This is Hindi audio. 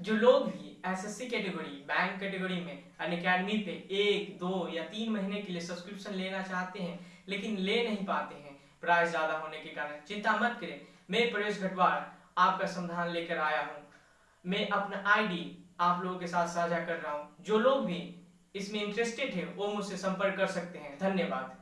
जो लोग भी एसएससी कैटेगरी बैंक कैटेगरी में अन अकेडमी पे एक, दो या तीन महीने के लिए सब्सक्रिप्शन लेना चाहते हैं, लेकिन ले नहीं पाते हैं प्राइस ज़्यादा होने के कारण, चिंता मत करें। मैं प्रवेश घटवार आपका समाधान लेकर आया हूँ। मैं अपना आईडी आप लोगों के साथ साझा कर रहा हूँ। जो लोग भी इसमें इंटरेस्टेड है, वो मुझसे संपर्क कर सकते हैं। धन्यवाद।